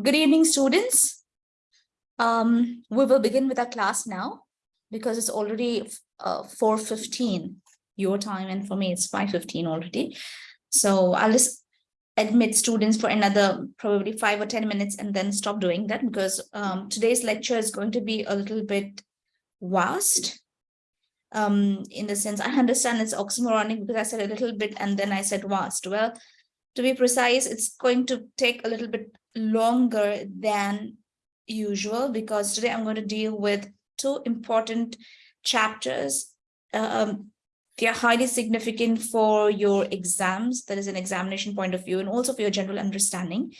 Good evening, students. Um, we will begin with our class now because it's already uh, 4.15 your time and for me it's 5.15 already. So I'll just admit students for another probably five or 10 minutes and then stop doing that because um, today's lecture is going to be a little bit vast. Um, in the sense, I understand it's oxymoronic because I said a little bit and then I said vast. Well, to be precise, it's going to take a little bit longer than usual because today I'm going to deal with two important chapters. Um, they are highly significant for your exams, that is an examination point of view, and also for your general understanding.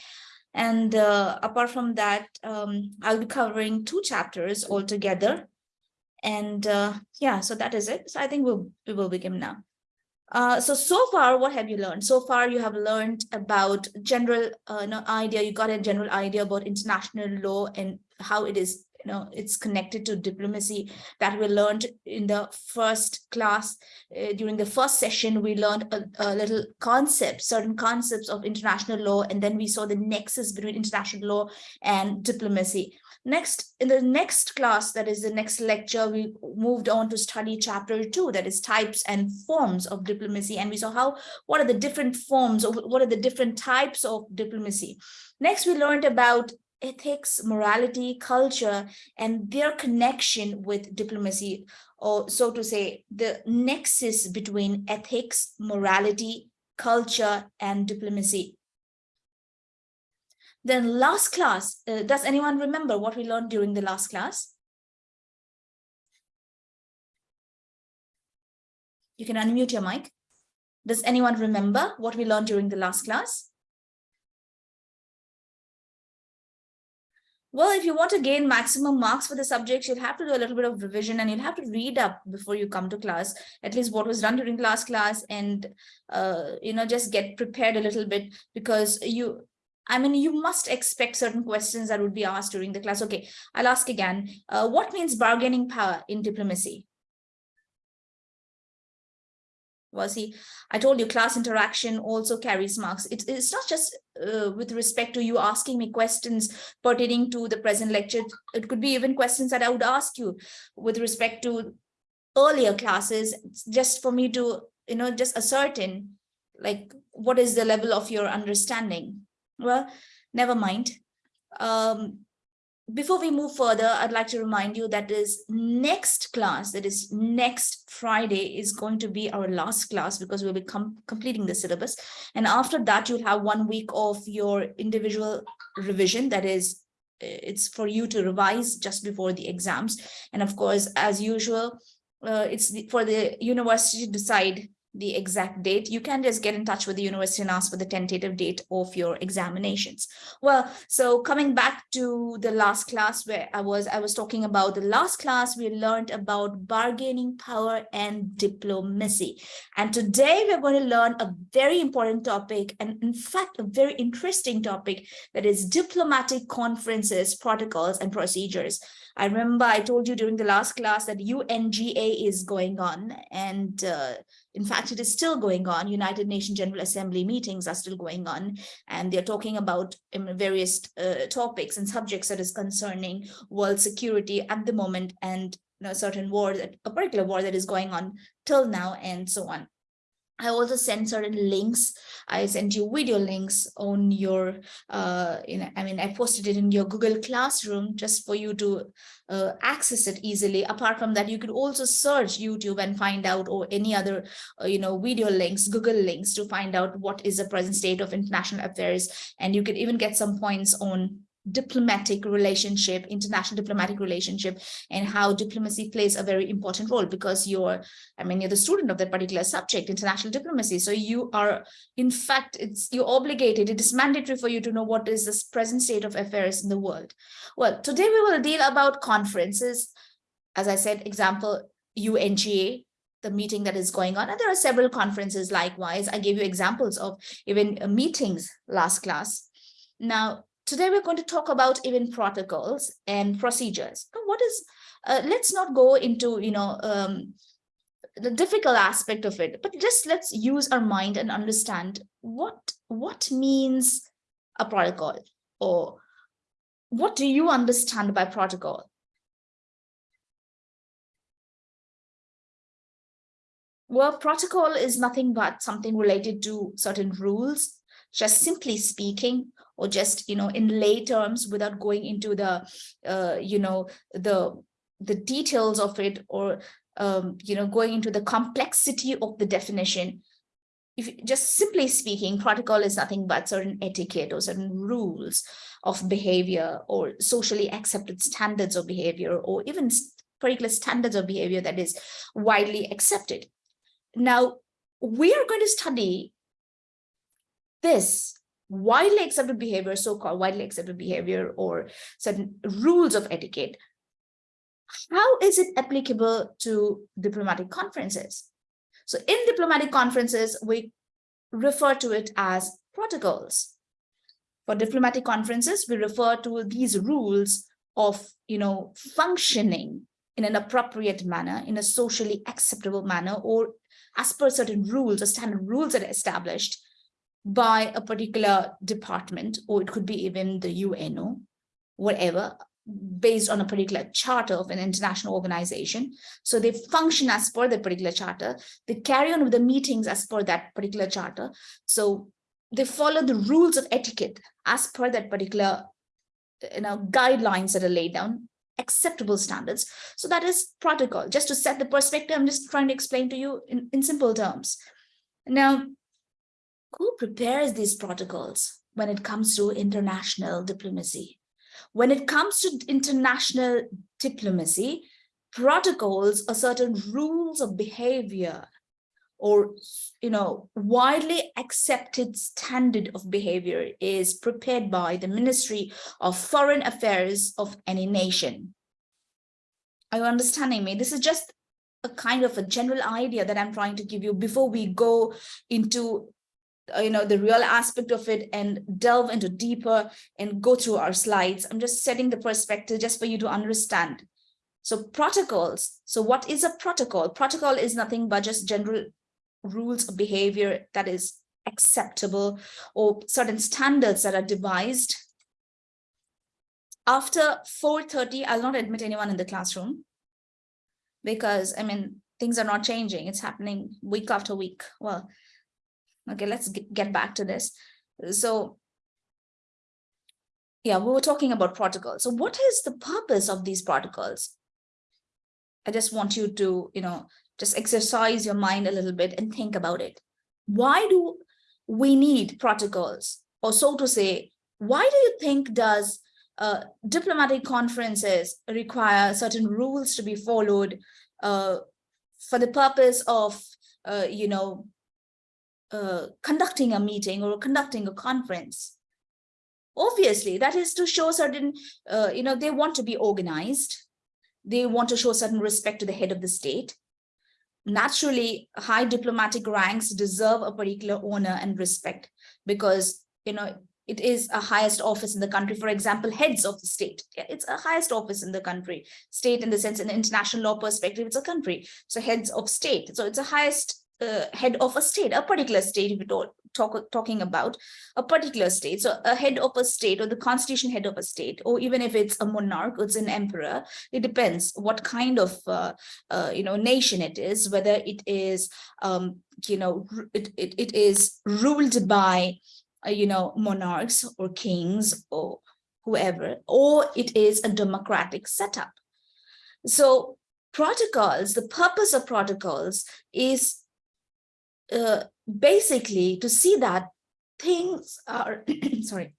And uh, apart from that, um, I'll be covering two chapters altogether. And uh, yeah, so that is it. So I think we'll, we will begin now. Uh, so, so far, what have you learned? So far, you have learned about general uh, no, idea, you got a general idea about international law and how it is, you know, it's connected to diplomacy that we learned in the first class. Uh, during the first session, we learned a, a little concept, certain concepts of international law, and then we saw the nexus between international law and diplomacy. Next, in the next class, that is the next lecture, we moved on to study chapter two, that is types and forms of diplomacy. And we saw how, what are the different forms of, what are the different types of diplomacy. Next, we learned about ethics, morality, culture, and their connection with diplomacy, or so to say, the nexus between ethics, morality, culture, and diplomacy. Then last class, uh, does anyone remember what we learned during the last class? You can unmute your mic. Does anyone remember what we learned during the last class? Well, if you want to gain maximum marks for the subject, you'll have to do a little bit of revision and you'll have to read up before you come to class, at least what was done during last class and, uh, you know, just get prepared a little bit because you, I mean, you must expect certain questions that would be asked during the class. Okay, I'll ask again. Uh, what means bargaining power in diplomacy? Well, see, I told you class interaction also carries marks. It, it's not just uh, with respect to you asking me questions pertaining to the present lecture. It could be even questions that I would ask you with respect to earlier classes, just for me to, you know, just ascertain like what is the level of your understanding well, never mind. Um, before we move further, I'd like to remind you that is next class, that is next Friday is going to be our last class because we'll be com completing the syllabus. And after that, you'll have one week of your individual revision. That is, it's for you to revise just before the exams. And of course, as usual, uh, it's the, for the university to decide the exact date, you can just get in touch with the university and ask for the tentative date of your examinations. Well, so coming back to the last class where I was, I was talking about the last class, we learned about bargaining power and diplomacy. And today we're going to learn a very important topic and in fact, a very interesting topic that is diplomatic conferences, protocols and procedures. I remember I told you during the last class that UNGA is going on and uh, in fact, it is still going on. United Nations General Assembly meetings are still going on, and they're talking about um, various uh, topics and subjects that is concerning world security at the moment and you know, certain war, that, a particular war that is going on till now and so on. I also sent certain links. I sent you video links on your, uh, know, I mean, I posted it in your Google Classroom just for you to uh, access it easily. Apart from that, you could also search YouTube and find out or any other, uh, you know, video links, Google links to find out what is the present state of international affairs. And you could even get some points on diplomatic relationship, international diplomatic relationship, and how diplomacy plays a very important role because you're, I mean, you're the student of that particular subject, international diplomacy. So you are, in fact, it's you're obligated, it is mandatory for you to know what is the present state of affairs in the world. Well, today we will deal about conferences. As I said, example, UNGA, the meeting that is going on. And there are several conferences likewise. I gave you examples of even meetings last class. Now, today we're going to talk about even protocols and procedures. What is, uh, let's not go into, you know, um, the difficult aspect of it, but just let's use our mind and understand what, what means a protocol or what do you understand by protocol? Well, protocol is nothing but something related to certain rules, just simply speaking, or just, you know, in lay terms without going into the, uh, you know, the, the details of it or, um, you know, going into the complexity of the definition. If just simply speaking, protocol is nothing but certain etiquette or certain rules of behavior or socially accepted standards of behavior or even particular standards of behavior that is widely accepted. Now, we are going to study this widely accepted behavior, so-called widely accepted behavior or certain rules of etiquette. How is it applicable to diplomatic conferences? So in diplomatic conferences, we refer to it as protocols. For diplomatic conferences, we refer to these rules of, you know, functioning in an appropriate manner, in a socially acceptable manner, or as per certain rules or standard rules that are established by a particular department, or it could be even the UNO, whatever, based on a particular charter of an international organization. So they function as per that particular charter. They carry on with the meetings as per that particular charter. So they follow the rules of etiquette as per that particular you know, guidelines that are laid down acceptable standards. So that is protocol. Just to set the perspective, I'm just trying to explain to you in, in simple terms. Now, who prepares these protocols when it comes to international diplomacy? When it comes to international diplomacy, protocols are certain rules of behavior or you know widely accepted standard of behavior is prepared by the ministry of foreign affairs of any nation are you understanding me this is just a kind of a general idea that i'm trying to give you before we go into Uh, you know the real aspect of it and delve into deeper and go through our slides i'm just setting the perspective just for you to understand so protocols so what is a protocol protocol is nothing but just general rules of behavior that is acceptable or certain standards that are devised. After 4.30, I'll not admit anyone in the classroom because, I mean, things are not changing. It's happening week after week. Well, okay, let's get back to this. So yeah, we were talking about protocols. So what is the purpose of these protocols? I just want you to, you know, just exercise your mind a little bit and think about it. Why do we need protocols? Or so to say, why do you think does uh, diplomatic conferences require certain rules to be followed uh, for the purpose of, uh, you know, uh, conducting a meeting or conducting a conference? Obviously, that is to show certain, uh, you know, they want to be organized. They want to show certain respect to the head of the state. Naturally high diplomatic ranks deserve a particular honor and respect because you know it is a highest office in the country. For example heads of the state. It's a highest office in the country. State in the sense in international law perspective it's a country. So heads of state. So it's a highest head of a state a particular state if you don't talk, talking about a particular state. So a head of a state or the constitution head of a state, or even if it's a monarch, it's an emperor, it depends what kind of, uh, uh, you know, nation it is, whether it is, um, you know, it, it, it is ruled by, uh, you know, monarchs or kings or whoever, or it is a democratic setup. So protocols, the purpose of protocols is uh, basically to see that things are, sorry,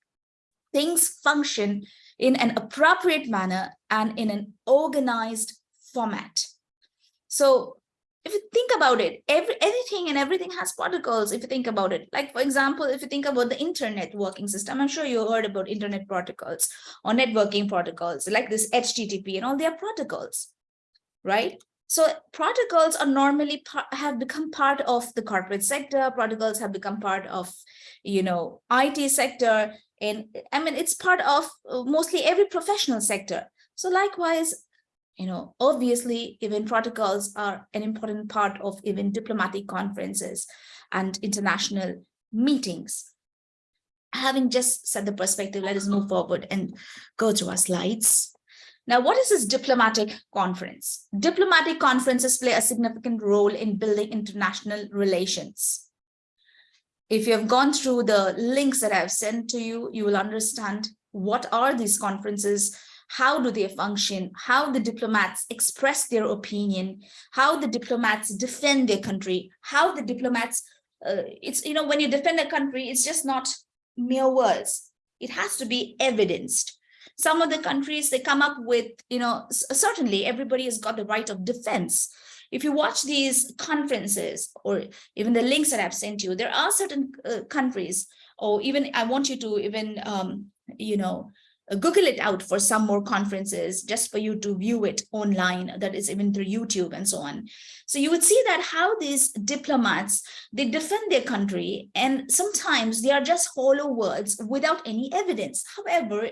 things function in an appropriate manner and in an organized format. So if you think about it, every anything and everything has protocols, if you think about it. Like, for example, if you think about the internet working system, I'm sure you heard about internet protocols or networking protocols, like this HTTP and all their protocols, right? So protocols are normally have become part of the corporate sector. Protocols have become part of, you know, IT sector. And I mean, it's part of uh, mostly every professional sector. So likewise, you know, obviously, even protocols are an important part of even diplomatic conferences and international meetings. having just set the perspective, let us move forward and go to our slides. Now, what is this diplomatic conference? Diplomatic conferences play a significant role in building international relations. If you have gone through the links that I've sent to you, you will understand what are these conferences, how do they function, how the diplomats express their opinion, how the diplomats defend their country, how the diplomats, uh, it's, you know, when you defend a country, it's just not mere words. It has to be evidenced. Some of the countries, they come up with, you know, certainly everybody has got the right of defense. If you watch these conferences or even the links that I've sent you, there are certain uh, countries, or even I want you to even, um, you know, Google it out for some more conferences just for you to view it online, that is even through YouTube and so on. So you would see that how these diplomats, they defend their country and sometimes they are just hollow words without any evidence. However,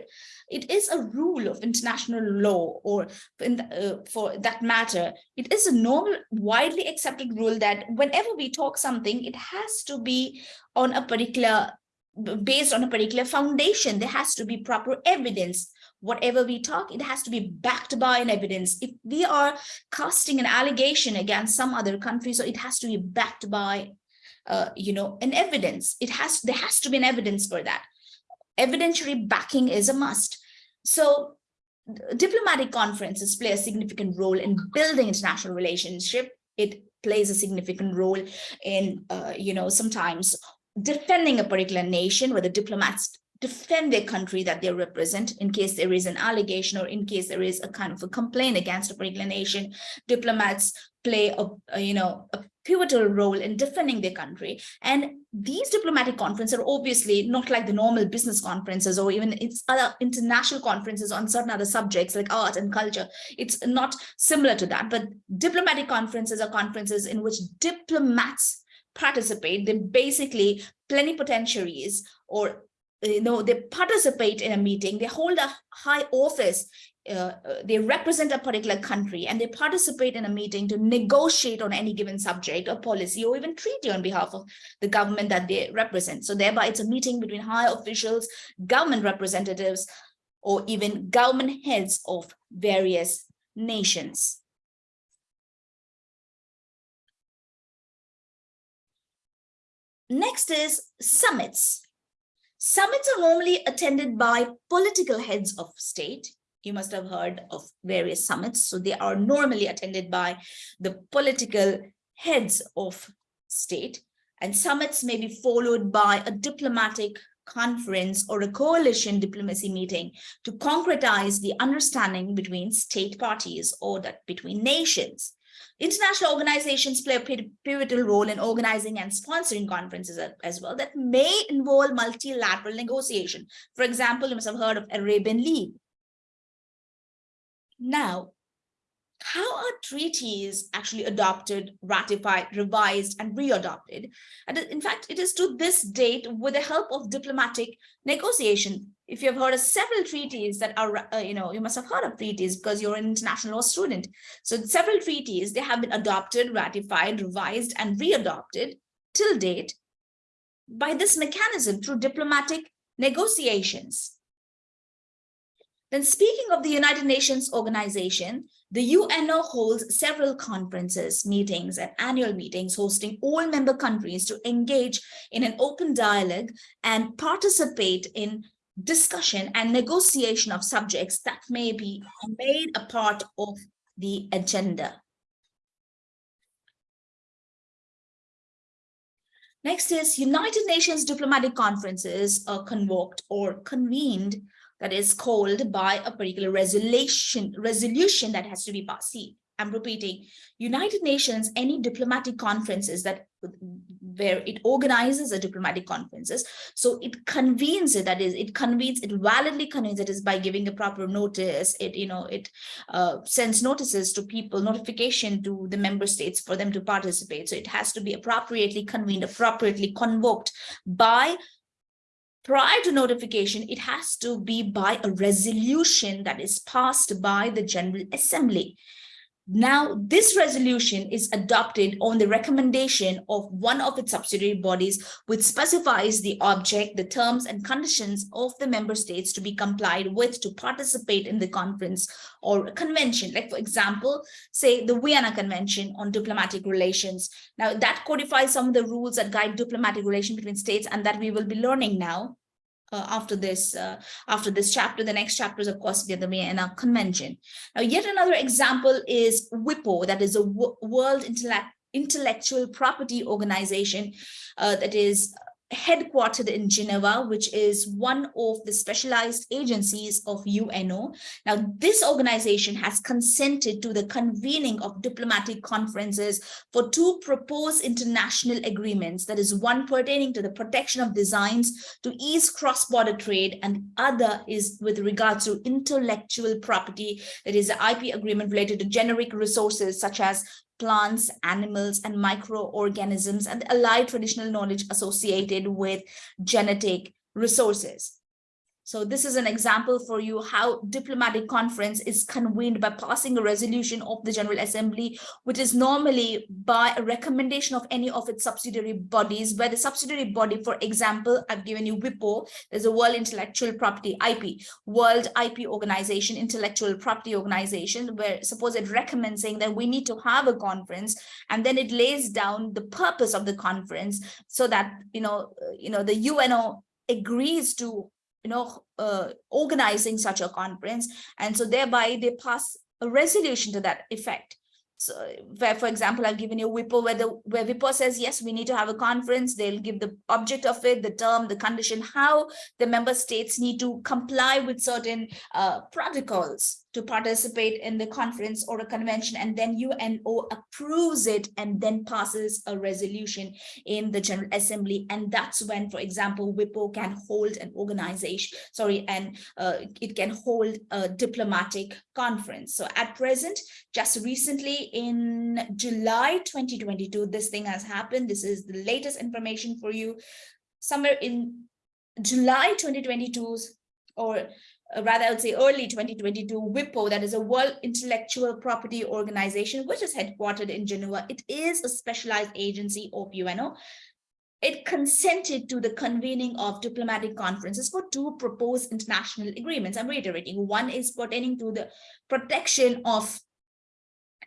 it is a rule of international law or the, uh, for that matter, it is a normal, widely accepted rule that whenever we talk something, it has to be on a particular based on a particular foundation. There has to be proper evidence. Whatever we talk, it has to be backed by an evidence. If we are casting an allegation against some other country, so it has to be backed by, uh, you know, an evidence. It has there has to be an evidence for that. Evidentiary backing is a must. So diplomatic conferences play a significant role in building international relationship. It plays a significant role in, uh, you know, sometimes defending a particular nation where the diplomats defend their country that they represent in case there is an allegation or in case there is a kind of a complaint against a particular nation. Diplomats play a, a, you know a pivotal role in defending their country. And these diplomatic conferences are obviously not like the normal business conferences or even it's other international conferences on certain other subjects like art and culture. It's not similar to that but diplomatic conferences are conferences in which diplomats participate, they basically plenipotentiaries or you know they participate in a meeting they hold a high office uh, uh, they represent a particular country and they participate in a meeting to negotiate on any given subject or policy or even treaty on behalf of the government that they represent. So thereby it's a meeting between high officials government representatives or even government heads of various nations Next is summits. Summits are normally attended by political heads of state. You must have heard of various summits. So they are normally attended by the political heads of state. And summits may be followed by a diplomatic conference or a coalition diplomacy meeting to concretize the understanding between state parties or that between nations. International organizations play a pivotal role in organizing and sponsoring conferences as well that may involve multilateral negotiation. For example, you must have heard of Arabian League. Now, how are treaties actually adopted, ratified, revised, and re-adopted? And in fact, it is to this date with the help of diplomatic negotiation. If you have heard of several treaties that are, uh, you know, you must have heard of treaties because you're an international law student. So several treaties, they have been adopted, ratified, revised, and readopted till date by this mechanism through diplomatic negotiations. Then speaking of the United Nations organization, the UNO holds several conferences, meetings, and annual meetings, hosting all member countries to engage in an open dialogue and participate in discussion and negotiation of subjects that may be made a part of the agenda. Next is United Nations diplomatic conferences are convoked or convened that is called by a particular resolution, resolution that has to be passed. See, I'm repeating, United Nations, any diplomatic conferences that where it organizes a diplomatic conferences. So it convenes it, that is, it convenes, it validly convenes it is by giving a proper notice. It, you know, it uh, sends notices to people, notification to the member states for them to participate. So it has to be appropriately convened, appropriately convoked by prior to notification, it has to be by a resolution that is passed by the General Assembly. Now, this resolution is adopted on the recommendation of one of its subsidiary bodies, which specifies the object, the terms and conditions of the member states to be complied with to participate in the conference or convention. Like, for example, say the Vienna Convention on Diplomatic Relations. Now, that codifies some of the rules that guide diplomatic relations between states and that we will be learning now uh, after this uh, after this chapter the next chapter is of course the Vienna Convention. Now yet another example is WIPO that is a World Intellect Intellectual Property Organization uh, that is headquartered in Geneva, which is one of the specialized agencies of UNO. Now, this organization has consented to the convening of diplomatic conferences for two proposed international agreements, that is one pertaining to the protection of designs to ease cross-border trade, and other is with regards to intellectual property, that is the IP agreement related to genetic resources such as plants, animals, and microorganisms, and allied traditional knowledge associated with genetic resources. So this is an example for you how diplomatic conference is convened by passing a resolution of the General Assembly, which is normally by a recommendation of any of its subsidiary bodies, where the subsidiary body, for example, I've given you WIPO, there's a World Intellectual Property, IP, World IP Organization, Intellectual Property Organization, where suppose it recommends saying that we need to have a conference, and then it lays down the purpose of the conference so that, you know, you know, the UNO agrees to you know, uh, organizing such a conference. And so thereby they pass a resolution to that effect. So where, for example, I've given you WIPO where the where WIPO says, yes, we need to have a conference. They'll give the object of it, the term, the condition, how the member states need to comply with certain uh, protocols to participate in the conference or a convention and then UNO approves it and then passes a resolution in the General Assembly. And that's when, for example, WIPO can hold an organization, sorry, and uh, it can hold a diplomatic conference. So at present, just recently in July 2022, this thing has happened. This is the latest information for you. Somewhere in July 2022 or Uh, rather I would say early 2022, WIPO, that is a World Intellectual Property Organization, which is headquartered in Geneva. It is a specialized agency of UNO. It consented to the convening of diplomatic conferences for two proposed international agreements. I'm reiterating, one is pertaining to the protection of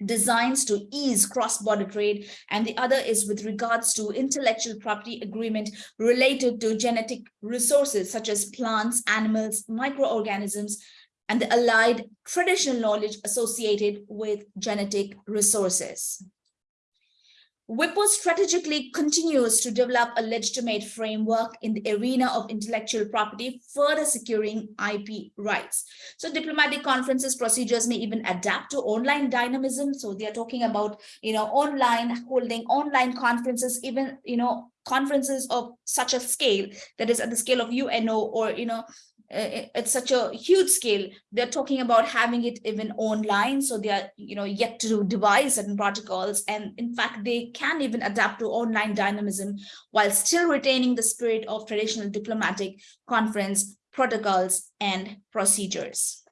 designs to ease cross-border trade and the other is with regards to intellectual property agreement related to genetic resources such as plants animals microorganisms and the allied traditional knowledge associated with genetic resources WIPO strategically continues to develop a legitimate framework in the arena of intellectual property, further securing IP rights. So diplomatic conferences procedures may even adapt to online dynamism. So they are talking about, you know, online holding online conferences, even, you know, conferences of such a scale that is at the scale of UNO or, you know, Uh, it's such a huge scale. They're talking about having it even online so they are you know yet to devise certain protocols. And in fact they can even adapt to online dynamism while still retaining the spirit of traditional diplomatic conference protocols and procedures.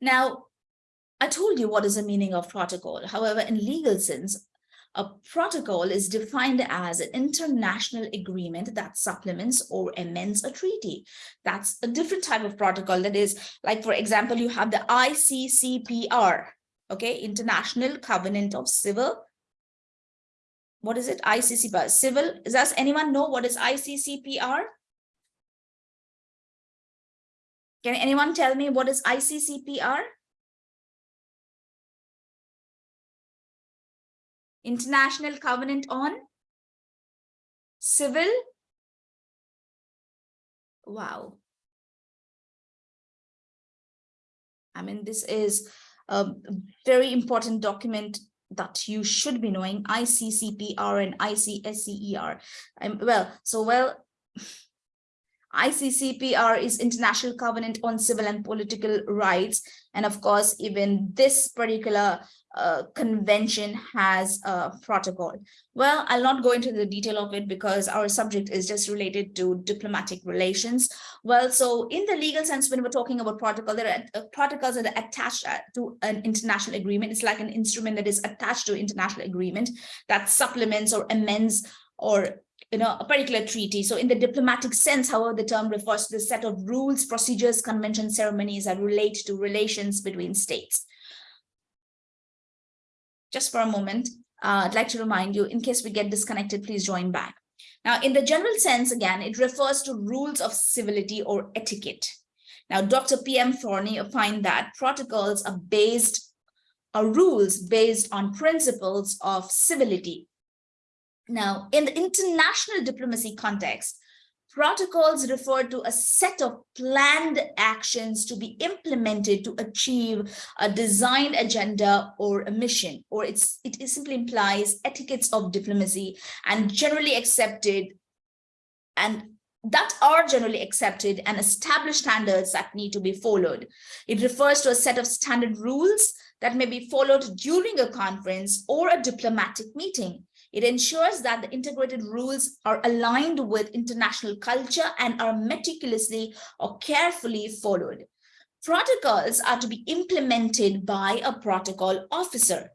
Now I told you what is the meaning of protocol. However, in legal sense, a protocol is defined as an international agreement that supplements or amends a treaty. That's a different type of protocol. That is, like, for example, you have the ICCPR, okay, International Covenant of Civil. What is it? ICCPR, civil. Does anyone know what is ICCPR? Can anyone tell me what is ICCPR? International Covenant on Civil. Wow. I mean, this is a very important document that you should be knowing, ICCPR and ICESCR. Um, well, so well, ICCPR is International Covenant on Civil and Political Rights. And of course, even this particular uh, convention has a protocol. Well, I'll not go into the detail of it because our subject is just related to diplomatic relations. Well, so in the legal sense, when we're talking about protocol, there are uh, protocols that are attached uh, to an international agreement. It's like an instrument that is attached to international agreement that supplements or amends or you know, a particular treaty. So in the diplomatic sense, however, the term refers to the set of rules, procedures, conventions, ceremonies that relate to relations between states. Just for a moment, uh, I'd like to remind you, in case we get disconnected, please join back. Now, in the general sense, again, it refers to rules of civility or etiquette. Now, Dr. P.M. Thorney opined that protocols are based, are rules based on principles of civility, now, in the international diplomacy context, protocols refer to a set of planned actions to be implemented to achieve a designed agenda or a mission, or it's, it simply implies etiquettes of diplomacy and generally accepted and that are generally accepted and established standards that need to be followed. It refers to a set of standard rules that may be followed during a conference or a diplomatic meeting. It ensures that the integrated rules are aligned with international culture and are meticulously or carefully followed. Protocols are to be implemented by a protocol officer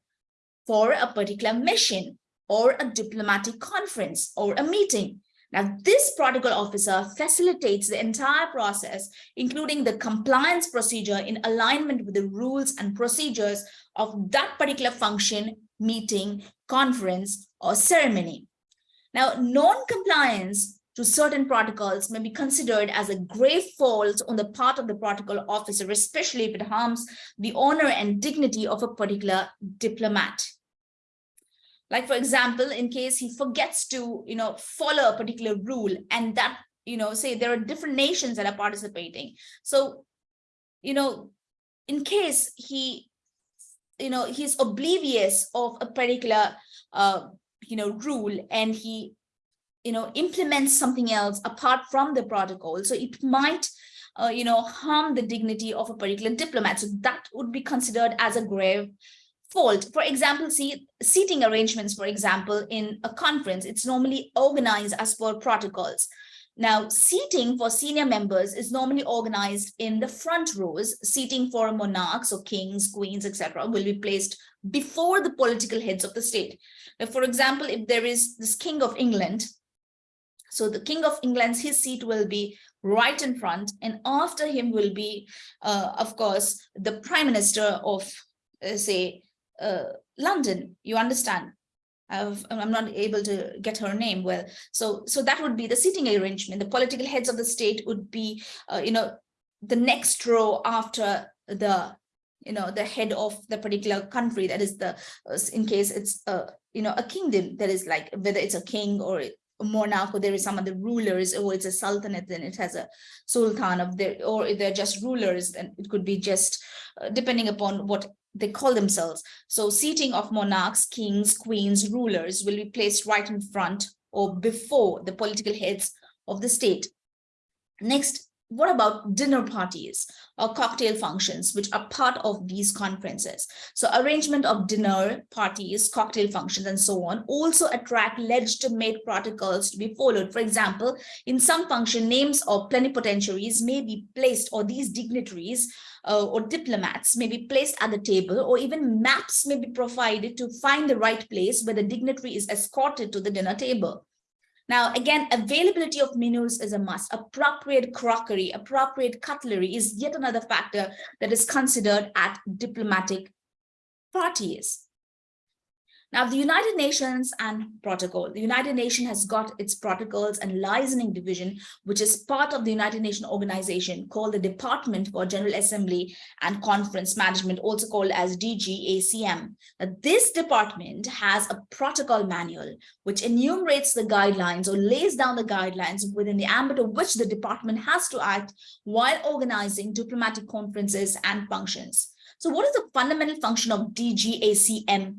for a particular mission or a diplomatic conference or a meeting. Now, this protocol officer facilitates the entire process, including the compliance procedure in alignment with the rules and procedures of that particular function, meeting, conference, or ceremony. Now, non-compliance to certain protocols may be considered as a grave fault on the part of the protocol officer, especially if it harms the honor and dignity of a particular diplomat. Like, for example, in case he forgets to, you know, follow a particular rule and that, you know, say there are different nations that are participating. So, you know, in case he, you know, he's oblivious of a particular uh, you know, rule and he, you know, implements something else apart from the protocol. So it might, uh, you know, harm the dignity of a particular diplomat. So that would be considered as a grave fault. For example, see seating arrangements, for example, in a conference, it's normally organized as per protocols. Now, seating for senior members is normally organized in the front rows. Seating for monarchs or kings, queens, etc., will be placed before the political heads of the state. Now, for example, if there is this king of England, so the king of England's his seat will be right in front, and after him will be, uh, of course, the prime minister of, uh, say, uh, London. You understand? I've, I'm not able to get her name well. So, so that would be the seating arrangement. The political heads of the state would be, uh, you know, the next row after the, you know, the head of the particular country. That is the, uh, in case it's, a, you know, a kingdom that is like whether it's a king or a monarch or there is some other rulers or it's a sultanate then it has a sultan of there or if they're just rulers then it could be just uh, depending upon what they call themselves. So seating of monarchs, kings, queens, rulers will be placed right in front or before the political heads of the state. Next, what about dinner parties or cocktail functions, which are part of these conferences? So arrangement of dinner parties, cocktail functions, and so on also attract legitimate protocols to be followed. For example, in some function, names of plenipotentiaries may be placed, or these dignitaries uh, or diplomats may be placed at the table, or even maps may be provided to find the right place where the dignitary is escorted to the dinner table. Now, again, availability of menus is a must. Appropriate crockery, appropriate cutlery is yet another factor that is considered at diplomatic parties. Now, the United Nations and protocol. The United Nations has got its protocols and licensing division, which is part of the United Nations organization called the Department for General Assembly and Conference Management, also called as DGACM. Now, this department has a protocol manual, which enumerates the guidelines or lays down the guidelines within the ambit of which the department has to act while organizing diplomatic conferences and functions. So what is the fundamental function of DGACM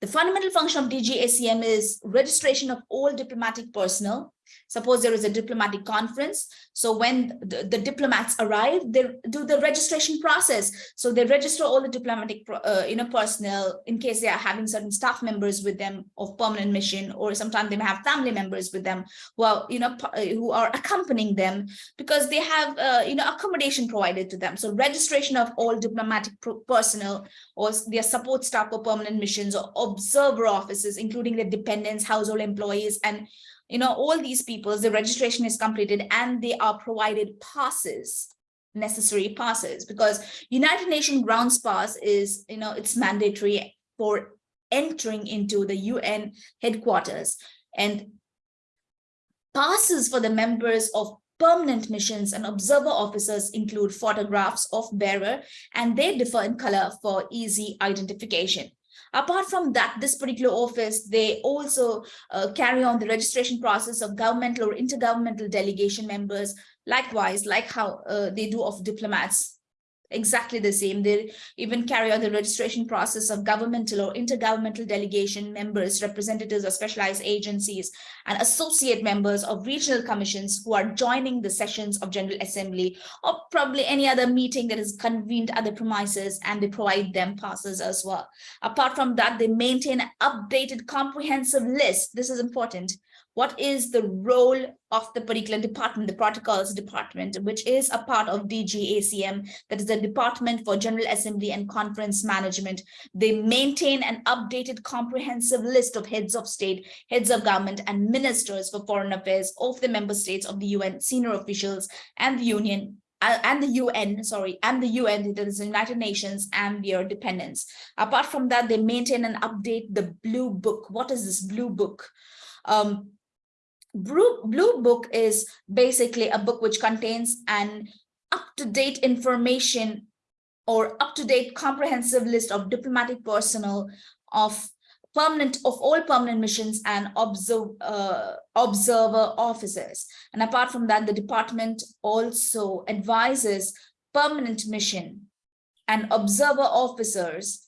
the fundamental function of DGACM is registration of all diplomatic personnel, Suppose there is a diplomatic conference. So when the, the diplomats arrive, they do the registration process. So they register all the diplomatic uh, you know, personnel in case they are having certain staff members with them of permanent mission, or sometimes they may have family members with them who are, you know, uh, who are accompanying them because they have, uh, you know, accommodation provided to them. So registration of all diplomatic personnel or their support staff for permanent missions or observer offices, including their dependents, household employees, and you know, all these people, the registration is completed and they are provided passes, necessary passes, because United Nations grounds pass is, you know, it's mandatory for entering into the UN headquarters and passes for the members of permanent missions and observer officers include photographs of bearer and they differ in color for easy identification. Apart from that, this particular office, they also uh, carry on the registration process of governmental or intergovernmental delegation members, likewise, like how uh, they do of diplomats exactly the same. They even carry out the registration process of governmental or intergovernmental delegation members, representatives of specialized agencies, and associate members of regional commissions who are joining the sessions of General Assembly or probably any other meeting that is convened at the premises and they provide them passes as well. Apart from that, they maintain an updated comprehensive list. This is important what is the role of the particular department, the protocols department, which is a part of DGACM, that is the Department for General Assembly and Conference Management. They maintain an updated comprehensive list of heads of state, heads of government, and ministers for foreign affairs of the member states of the UN, senior officials, and the Union uh, and the UN, sorry, and the UN, the United Nations and their dependents. Apart from that, they maintain and update the Blue Book. What is this Blue Book? Um, Blue, Book is basically a book which contains an up-to-date information or up-to-date comprehensive list of diplomatic personnel of permanent of all permanent missions and observe, uh, observer officers. And apart from that, the department also advises permanent mission and observer officers,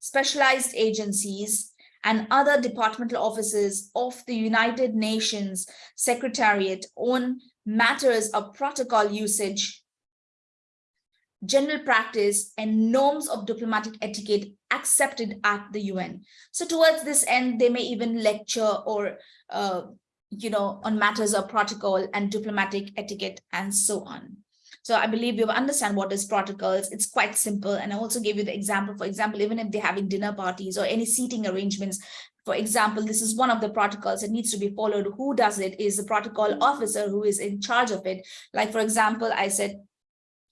specialized agencies, and other departmental offices of the United Nations Secretariat on matters of protocol usage, general practice, and norms of diplomatic etiquette accepted at the UN. So towards this end, they may even lecture or, uh, you know, on matters of protocol and diplomatic etiquette and so on. So I believe you understand what is protocols. It's quite simple. And I also gave you the example, for example, even if they're having dinner parties or any seating arrangements, for example, this is one of the protocols that needs to be followed. Who does it is the protocol officer who is in charge of it. Like, for example, I said,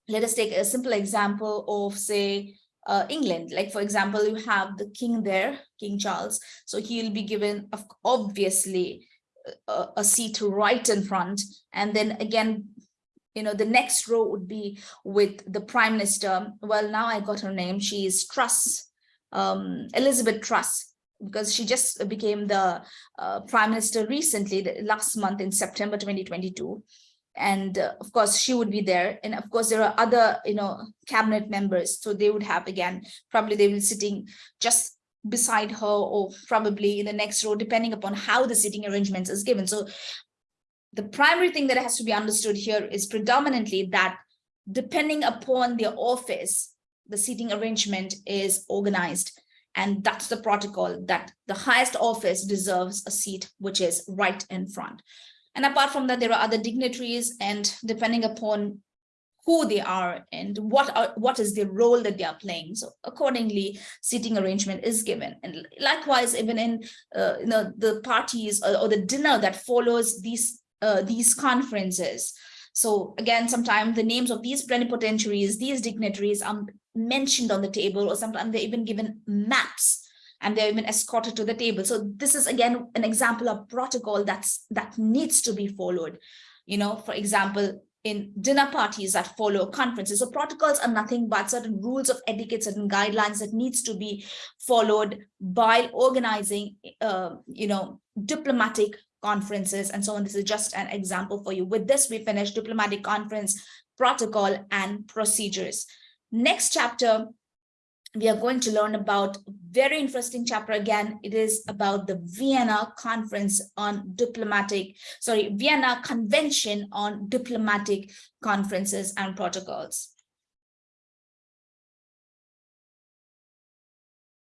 let us take a simple example of, say, uh, England. Like, for example, you have the king there, King Charles. So he'll be given, obviously, a, a seat right in front. And then again, you know, the next row would be with the prime minister. Well, now I got her name. She is Truss, um, Elizabeth Truss, because she just became the uh, prime minister recently, the, last month in September 2022. And uh, of course, she would be there. And of course, there are other, you know, cabinet members. So they would have, again, probably they will sitting just beside her or probably in the next row, depending upon how the seating arrangements is given. So the primary thing that has to be understood here is predominantly that depending upon the office, the seating arrangement is organized. And that's the protocol that the highest office deserves a seat, which is right in front. And apart from that, there are other dignitaries and depending upon who they are and what are, what is the role that they are playing. So accordingly, seating arrangement is given. And likewise, even in uh, you know, the parties or, or the dinner that follows these uh, these conferences. So again, sometimes the names of these plenipotentiaries, these dignitaries are mentioned on the table, or sometimes they're even given maps and they're even escorted to the table. So this is again an example of protocol that's that needs to be followed. You know, for example, in dinner parties that follow conferences. So protocols are nothing but certain rules of etiquette, certain guidelines that needs to be followed by organizing, uh, you know, diplomatic conferences and so on. This is just an example for you. With this, we finish diplomatic conference protocol and procedures. Next chapter we are going to learn about very interesting chapter again. It is about the Vienna Conference on Diplomatic, sorry, Vienna Convention on Diplomatic Conferences and Protocols.